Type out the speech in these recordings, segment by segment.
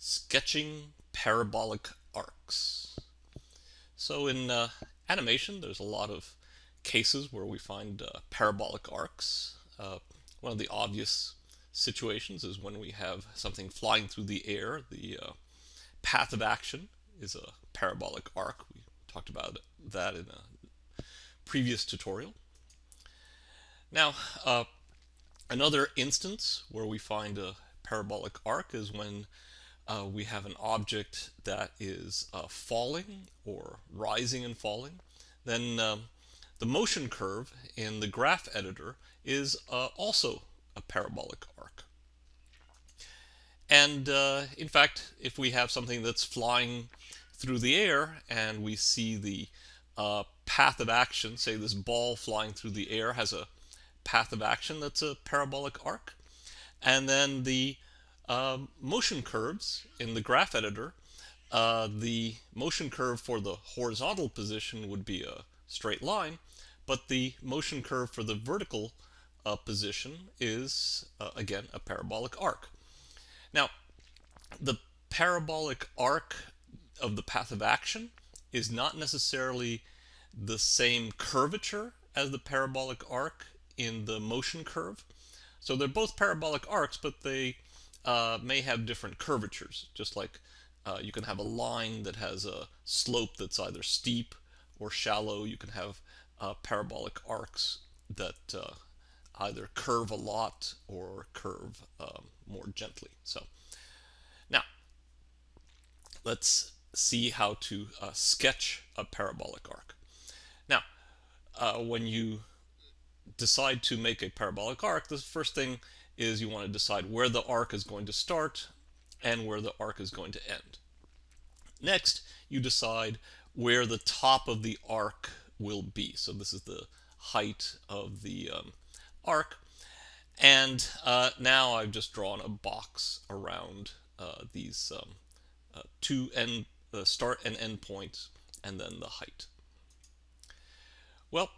sketching parabolic arcs. So in uh, animation, there's a lot of cases where we find uh, parabolic arcs. Uh, one of the obvious situations is when we have something flying through the air. The uh, path of action is a parabolic arc. We talked about that in a previous tutorial. Now, uh, another instance where we find a parabolic arc is when uh, we have an object that is uh, falling or rising and falling, then um, the motion curve in the graph editor is uh, also a parabolic arc. And uh, in fact, if we have something that's flying through the air and we see the uh, path of action, say this ball flying through the air has a path of action that's a parabolic arc, and then the um, motion curves in the graph editor, uh, the motion curve for the horizontal position would be a straight line, but the motion curve for the vertical uh, position is, uh, again, a parabolic arc. Now, the parabolic arc of the path of action is not necessarily the same curvature as the parabolic arc in the motion curve. So they're both parabolic arcs, but they uh, may have different curvatures, just like uh, you can have a line that has a slope that's either steep or shallow. You can have uh, parabolic arcs that uh, either curve a lot or curve um, more gently. So now let's see how to uh, sketch a parabolic arc. Now, uh, when you decide to make a parabolic arc, the first thing is you want to decide where the arc is going to start and where the arc is going to end. Next, you decide where the top of the arc will be. So this is the height of the um, arc. And uh, now I've just drawn a box around uh, these um, uh, two end, the start and end points, and then the height. Well,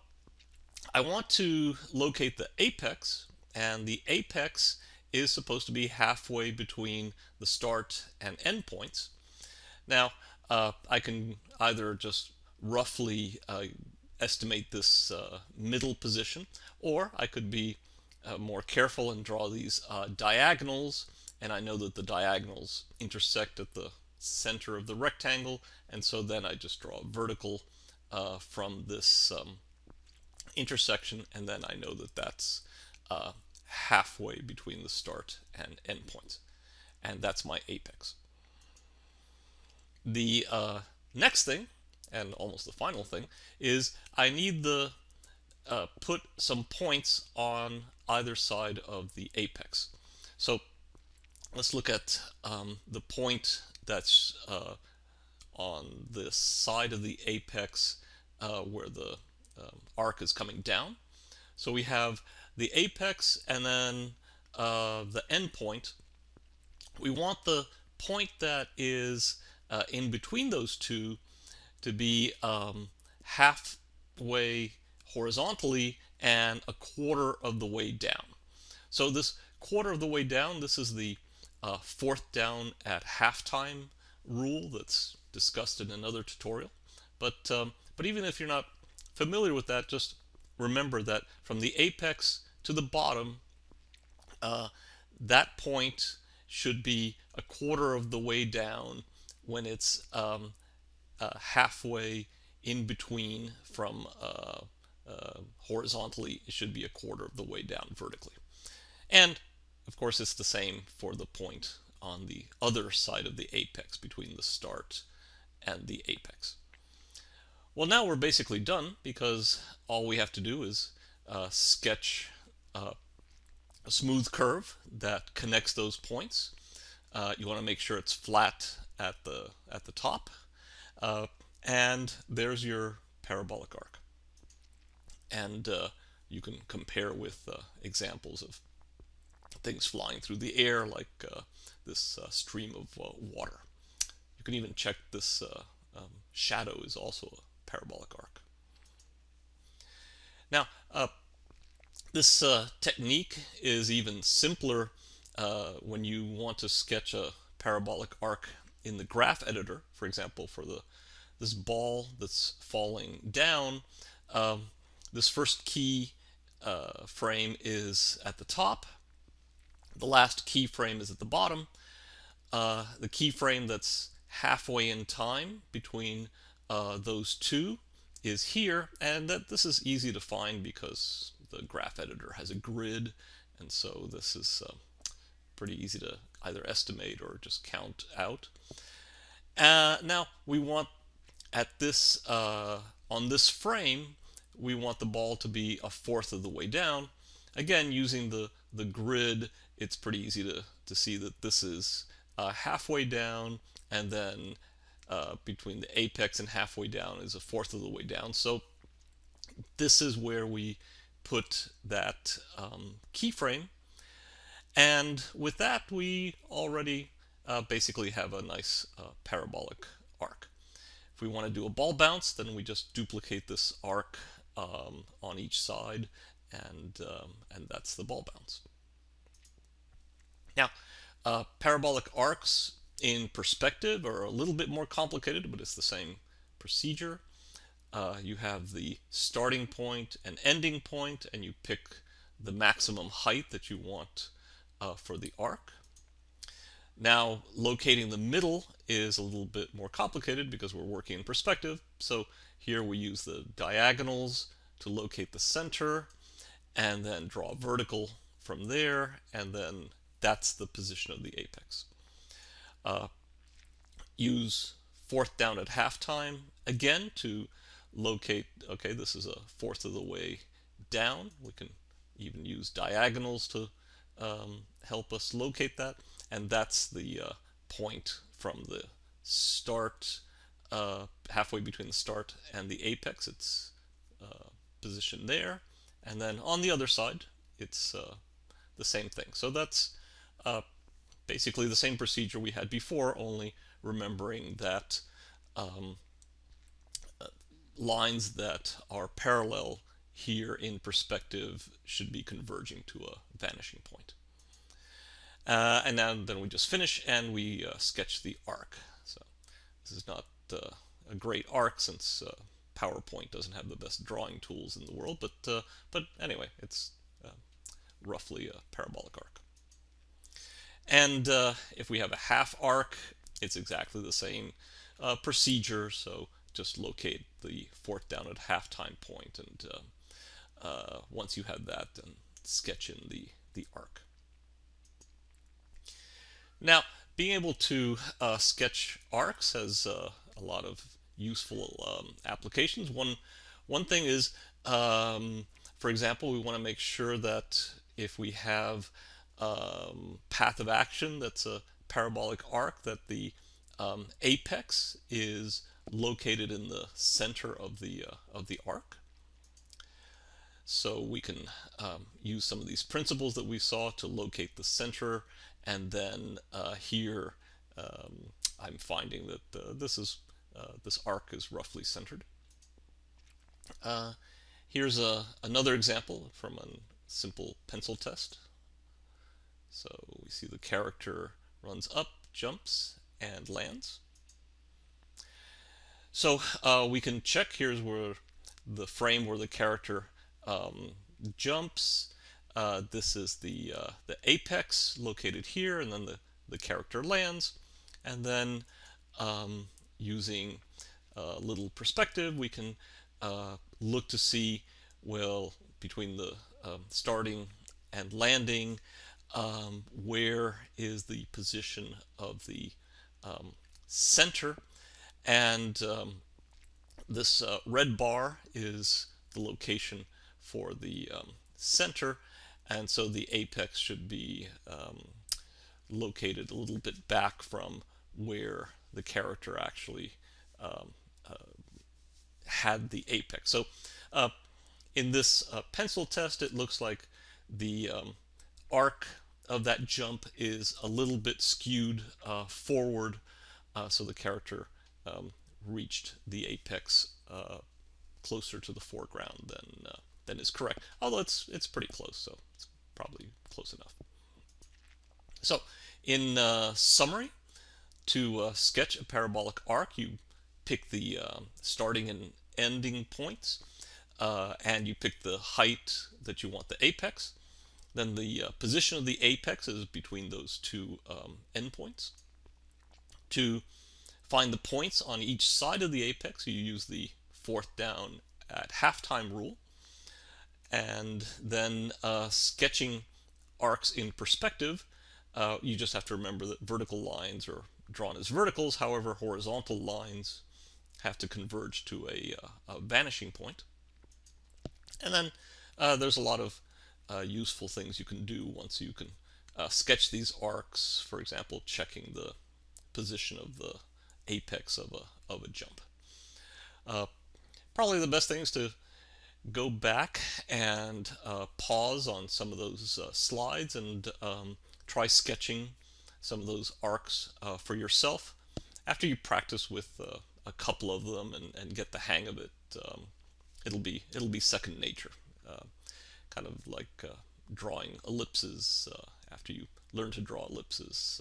I want to locate the apex and the apex is supposed to be halfway between the start and end points. Now, uh, I can either just roughly uh, estimate this uh, middle position, or I could be uh, more careful and draw these uh, diagonals, and I know that the diagonals intersect at the center of the rectangle, and so then I just draw a vertical uh, from this um, intersection, and then I know that that's uh, halfway between the start and end points. And that's my apex. The uh, next thing, and almost the final thing, is I need the uh, put some points on either side of the apex. So let's look at um, the point that's uh, on the side of the apex uh, where the um, arc is coming down. So we have the apex and then uh, the endpoint. We want the point that is uh, in between those two to be um, halfway horizontally and a quarter of the way down. So this quarter of the way down, this is the uh, fourth down at halftime rule that's discussed in another tutorial. But, um, but even if you're not familiar with that, just remember that from the apex to the bottom, uh, that point should be a quarter of the way down when it's um, uh, halfway in between from uh, uh horizontally, it should be a quarter of the way down vertically. And of course, it's the same for the point on the other side of the apex between the start and the apex. Well, now we're basically done because all we have to do is uh, sketch uh, a smooth curve that connects those points. Uh, you want to make sure it's flat at the at the top, uh, and there's your parabolic arc. And uh, you can compare with uh, examples of things flying through the air, like this stream of water. You can even check this um, shadow is also parabolic arc. Now, uh, this uh, technique is even simpler uh, when you want to sketch a parabolic arc in the graph editor, for example, for the this ball that's falling down, um, this first key uh, frame is at the top, the last key frame is at the bottom. Uh, the keyframe that's halfway in time between uh, those two is here, and that this is easy to find because the graph editor has a grid, and so this is uh, pretty easy to either estimate or just count out. Uh, now we want at this uh, on this frame we want the ball to be a fourth of the way down. Again, using the the grid, it's pretty easy to to see that this is uh, halfway down, and then uh, between the apex and halfway down is a fourth of the way down. So this is where we put that um, keyframe. And with that, we already uh, basically have a nice uh, parabolic arc. If we want to do a ball bounce, then we just duplicate this arc um, on each side, and, um, and that's the ball bounce. Now, uh, parabolic arcs in perspective are a little bit more complicated, but it's the same procedure. Uh, you have the starting point and ending point, and you pick the maximum height that you want uh, for the arc. Now, locating the middle is a little bit more complicated because we're working in perspective. So here we use the diagonals to locate the center, and then draw a vertical from there, and then that's the position of the apex. Uh, use fourth down at halftime again to locate, okay, this is a fourth of the way down. We can even use diagonals to um, help us locate that. And that's the uh, point from the start, uh, halfway between the start and the apex. It's uh, positioned there. And then on the other side, it's uh, the same thing. So that's uh, basically the same procedure we had before, only remembering that um, uh, lines that are parallel here in perspective should be converging to a vanishing point. Uh, and then, then we just finish and we uh, sketch the arc. So this is not uh, a great arc since uh, PowerPoint doesn't have the best drawing tools in the world, but uh, but anyway, it's roughly a parabolic arc. And uh, if we have a half arc, it's exactly the same uh, procedure. So just locate the fourth down at halftime point, and uh, uh once you have that, then sketch in the, the arc. Now, being able to uh, sketch arcs has uh, a lot of useful um, applications. One, one thing is, um, for example, we want to make sure that if we have um, path of action that's a parabolic arc that the um, apex is located in the center of the uh, of the arc. So we can um, use some of these principles that we saw to locate the center, and then uh, here um, I'm finding that uh, this is uh, this arc is roughly centered. Uh, here's a, another example from a simple pencil test. So we see the character runs up, jumps, and lands. So uh, we can check here's where the frame where the character um, jumps. Uh, this is the uh, the apex located here, and then the the character lands, and then um, using a little perspective, we can uh, look to see well between the um, starting and landing um, where is the position of the um, center and um, this uh, red bar is the location for the um, center and so the apex should be um, located a little bit back from where the character actually um, uh, had the apex. So uh, in this uh, pencil test it looks like the arc of that jump is a little bit skewed uh, forward, uh, so the character um, reached the apex uh, closer to the foreground than uh, than is correct. Although it's it's pretty close, so it's probably close enough. So, in uh, summary, To sketch a parabolic arc, you pick the starting and ending points, and you pick the height that you want the apex. Then the uh, position of the apex is between those two um, endpoints. To find the points on each side of the apex, you use the fourth down at halftime rule. And then uh, sketching arcs in perspective, uh, you just have to remember that vertical lines are drawn as verticals, however horizontal lines have to converge to a, uh, a vanishing point. And then uh, there's a lot of uh, useful things you can do once you can uh, sketch these arcs, for example, checking the position of the apex of a, of a jump. Uh, probably the best thing is to go back and uh, pause on some of those uh, slides and um, try sketching some of those arcs uh, for yourself. After you practice with a couple of them and, and, get the hang of it, um, it'll be it'll be second nature. Uh, kind of like uh, drawing ellipses. after you learn to draw ellipses,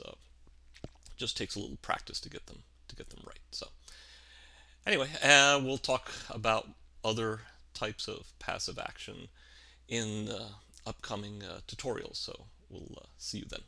just takes a little practice to get them to get them right. So anyway, we'll talk about other types of paths of action in uh, upcoming uh, tutorials. So we'll uh, see you then.